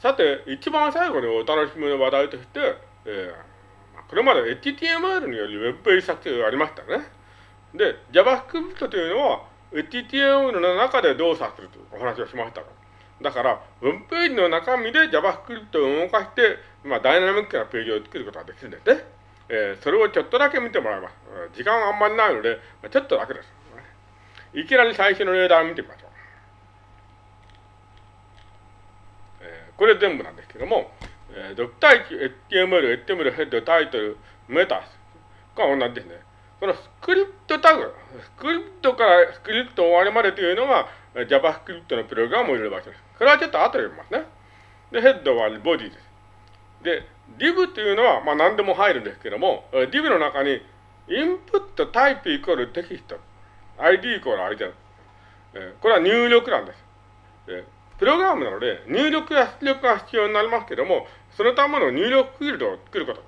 さて、一番最後にお楽しみの話題として、えー、これまで HTML による Web ページ作成がありましたね。で、JavaScript というのは HTML の中で動作するというお話をしましただから、ウェブページの中身で JavaScript を動かして、まあ、ダイナミックなページを作ることができるんですね。えー、それをちょっとだけ見てもらいます。時間あんまりないので、ちょっとだけです。いきなり最初の例題を見てみましょう。えー、これ全部なんですけども、えー、ドクタイ HTML、HTML ヘッド、タイトル、メタス。これは同じですね。このスクリプトタグ、スクリプトからスクリプト終わりまでというのが JavaScript のプログラムを入れる場所です。これはちょっと後で読みますね。で、ヘッドはボディです。で、div というのは、まあ何でも入るんですけども、div の中にインプットタイプイコールテキスト、ID イコール ID えこれは入力なんです。プログラムなので、入力や出力が必要になりますけども、そのための入力フィールドを作ること。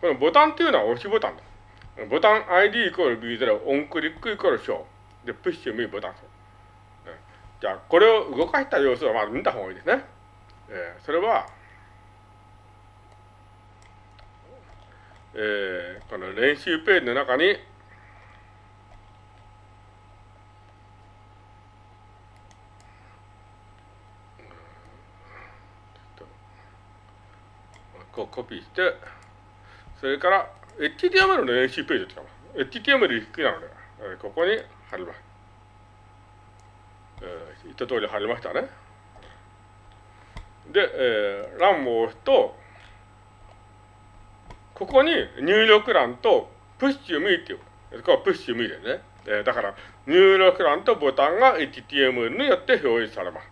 このボタンというのは押しボタンです。ボタン ID イコール B0、オンクリックイコールショー。で、プッシュミボタン。じゃあ、これを動かした様子をまず見た方がいいですね。えー、それは、えー、この練習ページの中に、こうコピーして、それから HTML の練習ページを使います。HTML 低いなので、ここに貼ります。えー、言った通り貼りましたね。で、えー、欄を押すと、ここに入力欄とプッシュミーっていう、これプッシュミーですね。えー、だから、入力欄とボタンが HTML によって表示されます。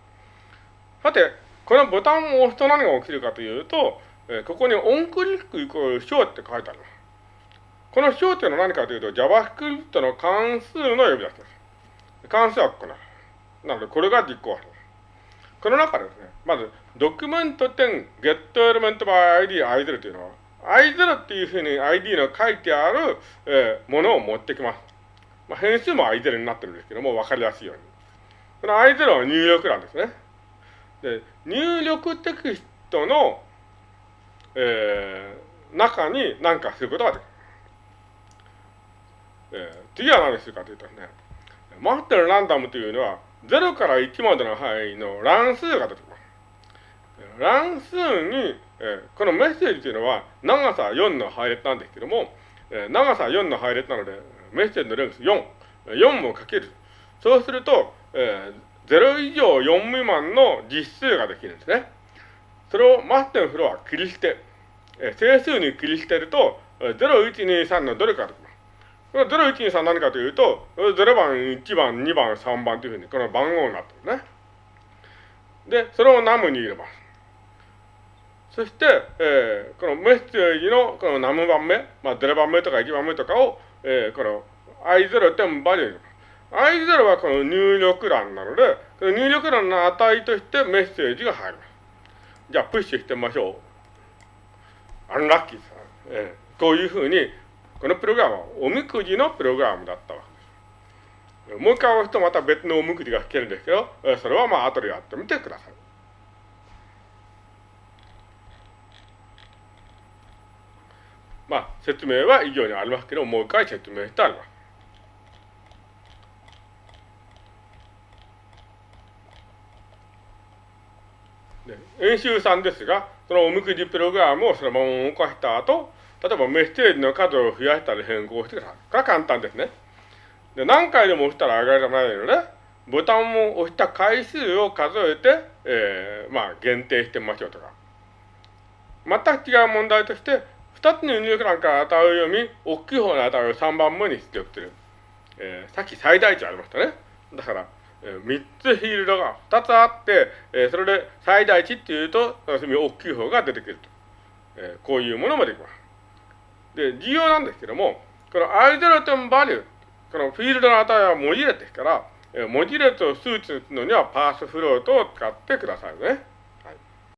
さて、このボタンを押すと何が起きるかというと、えー、ここにオンクリックイコール小って書いてあります。この小っていうのは何かというと、JavaScript の関数の呼び出しです。関数はここななので、これが実行する。この中でですね、まず、ドキュメント点 get element by ID i0 というのは、i0 っていうふうに ID の書いてある、えー、ものを持ってきます。まあ、変数も i0 になってるんですけども、わかりやすいように。この i0 は入力欄ですね。で、入力テキストの、えー、中に何かすることができる。えー、次は何するかというとね、マってるランダムというのは、0から1までの範囲の乱数が出てきます。乱数に、えー、このメッセージというのは長さ4の配列なんですけども、えー、長さ4の配列なので、メッセージのレンス4、4もかける。そうすると、えー、0以上4未満の実数ができるんですね。それをマステンフロは切り捨て、えー、整数に切り捨てると、0、1、2、3のどれかできます。この0、1、2、3何かというと、0番、1番、2番、3番というふうに、この番号になってるね。で、それをナムに入れます。そして、えー、このメッセージのこのナム番目、まあ、0番目とか1番目とかを、えー、この i0 点バリューに入れます。i0 はこの入力欄なので、この入力欄の値としてメッセージが入ります。じゃあ、プッシュしてみましょう。アンラッキーさ、えー、こういうふうに、このプログラムはおみくじのプログラムだったわけです。もう一回押すとまた別のおみくじが引けるんですけど、それはまあ後でやってみてください。まあ説明は以上にありますけど、もう一回説明してあります。演習3ですが、そのおみくじプログラムをそのまま動かした後、例えばメッセージの数を増やしたり変更してください。これは簡単ですね。で何回でも押したら上がらないので、ボタンを押した回数を数えて、えー、まあ限定してみましょうとか。全く違う問題として、2つの入力欄から値を読み、大きい方の値を3番目に出力する。えー、さっき最大値ありましたね。だから、3つフィールドが2つあって、え、それで最大値っていうと、大きい方が出てくると。えー、こういうものもできます。で、重要なんですけども、このアイドル点バリュー、このフィールドの値は文字列ですから、文字列を数値するのにはパースフロートを使ってくださいね。